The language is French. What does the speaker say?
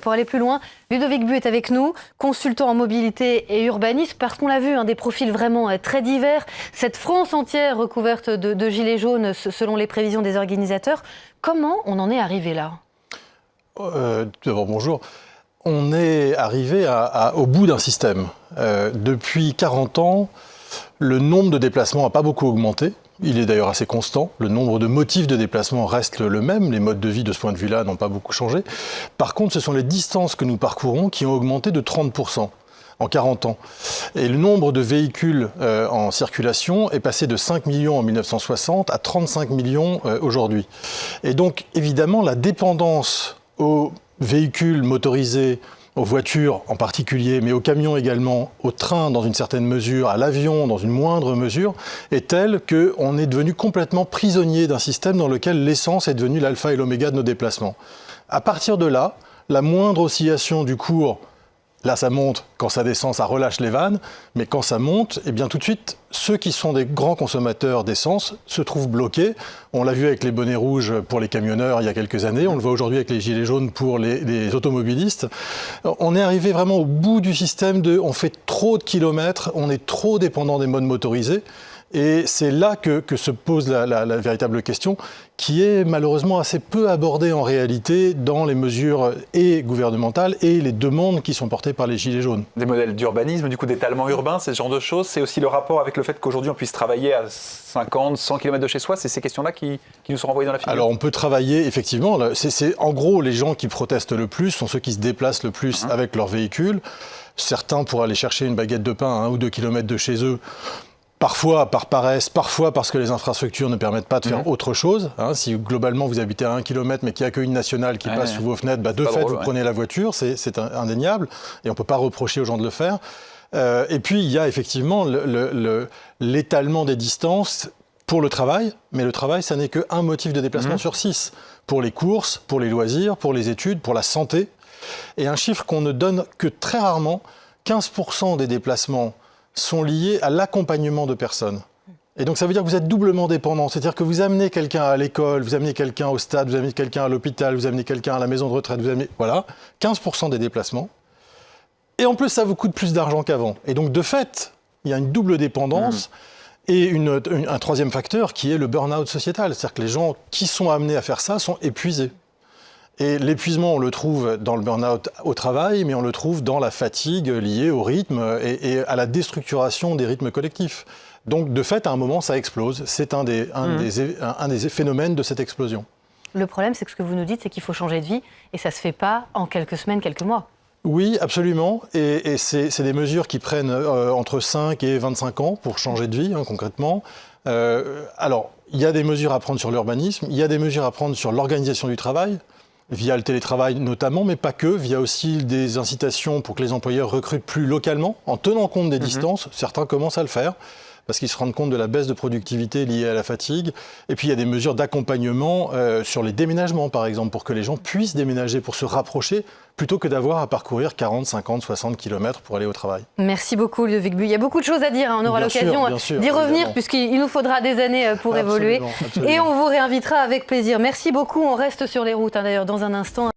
Pour aller plus loin, Ludovic Bu est avec nous, consultant en mobilité et urbanisme, parce qu'on l'a vu, des profils vraiment euh, très divers. Cette France entière recouverte de, gilets jaunes, selon les prévisions des organisateurs. Comment on en est arrivé là? Euh, D'abord, bonjour. On est arrivé au bout d'un système. Euh, depuis 40 ans, le nombre de déplacements n'a pas beaucoup augmenté. Il est d'ailleurs assez constant. Le nombre de motifs de déplacement reste le même. Les modes de vie de ce point de vue-là n'ont pas beaucoup changé. Par contre, ce sont les distances que nous parcourons qui ont augmenté de 30% en 40 ans. Et le nombre de véhicules euh, en circulation est passé de 5 millions en 1960 à 35 millions euh, aujourd'hui. Et donc, évidemment, la dépendance aux véhicules motorisés aux voitures en particulier, mais aux camions également, aux trains dans une certaine mesure, à l'avion dans une moindre mesure, est telle qu'on est devenu complètement prisonnier d'un système dans lequel l'essence est devenue l'alpha et l'oméga de nos déplacements. À partir de là, la moindre oscillation du cours Là, ça monte. Quand ça descend, ça relâche les vannes. Mais quand ça monte, eh bien, tout de suite, ceux qui sont des grands consommateurs d'essence se trouvent bloqués. On l'a vu avec les bonnets rouges pour les camionneurs il y a quelques années. On le voit aujourd'hui avec les gilets jaunes pour les, automobilistes. On est arrivé vraiment au bout du système de on fait trop de kilomètres, on est trop dépendant des modes motorisés. Et c'est là que, se pose la, véritable question, qui est malheureusement assez peu abordée en réalité dans les mesures et gouvernementales et les demandes qui sont portées par les Gilets jaunes. Des modèles d'urbanisme, du coup d'étalement urbain, ce genre de choses. C'est aussi le rapport avec le fait qu'aujourd'hui on puisse travailler à 50, 100 km de chez soi. C'est ces questions-là qui, nous sont renvoyées dans la figure Alors on peut travailler, effectivement. C'est en gros les gens qui protestent le plus sont ceux qui se déplacent le plus uh-huh. avec leur véhicule. Certains pour aller chercher une baguette de pain à un ou deux kilomètres de chez eux Parfois par paresse, parfois parce que les infrastructures ne permettent pas de faire mhm. autre chose. Hein. si globalement vous habitez à un kilomètre mais qu'il n'y a qu'une nationale qui passe sous vos fenêtres, bah, de fait vous prenez la voiture, c'est indéniable et on ne peut pas reprocher aux gens de le faire. Euh, et puis il y a effectivement l'étalement des distances pour le travail, mais le travail, ça n'est qu'un motif de déplacement mhm. sur six. Pour les courses, pour les loisirs, pour les études, pour la santé. Et un chiffre qu'on ne donne que très rarement, 15% des déplacements sont liés à l'accompagnement de personnes. Et donc ça veut dire que vous êtes doublement dépendant, c'est-à-dire que vous amenez quelqu'un à l'école, vous amenez quelqu'un au stade, vous amenez quelqu'un à l'hôpital, vous amenez quelqu'un à la maison de retraite, vous amenez... Voilà, 15% des déplacements. Et en plus, ça vous coûte plus d'argent qu'avant. Et donc de fait, il y a une double dépendance. Mmh. Et un troisième facteur qui est le burn-out sociétal, c'est-à-dire que les gens qui sont amenés à faire ça sont épuisés. Et l'épuisement, on le trouve dans le burn-out au travail, mais on le trouve dans la fatigue liée au rythme et, à la déstructuration des rythmes collectifs. Donc, de fait, à un moment, ça explose. C'est un des, un, mmh. des, phénomènes de cette explosion. Le problème, c'est que ce que vous nous dites, c'est qu'il faut changer de vie, et ça ne se fait pas en quelques semaines, quelques mois. Oui, absolument. Et, c'est des mesures qui prennent euh, entre 5 et 25 ans pour changer de vie, hein, concrètement. Euh, alors, il y a des mesures à prendre sur l'urbanisme, il y a des mesures à prendre sur l'organisation du travail via le télétravail notamment, mais pas que, via aussi des incitations pour que les employeurs recrutent plus localement, en tenant compte des mhm. distances. Certains commencent à le faire parce qu'ils se rendent compte de la baisse de productivité liée à la fatigue. Et puis il y a des mesures d'accompagnement euh, sur les déménagements, par exemple, pour que les gens puissent déménager, pour se rapprocher, plutôt que d'avoir à parcourir 40, 50, 60 km pour aller au travail. Merci beaucoup, Ludovic Bu. Il y a beaucoup de choses à dire, hein. on aura l'occasion d'y revenir, puisqu'il nous faudra des années euh, pour évoluer. Et on vous réinvitera avec plaisir. Merci beaucoup, on reste sur les routes, hein, d'ailleurs, dans un instant.